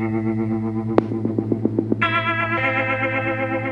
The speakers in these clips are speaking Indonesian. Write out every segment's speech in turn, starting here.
Thank you.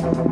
Thank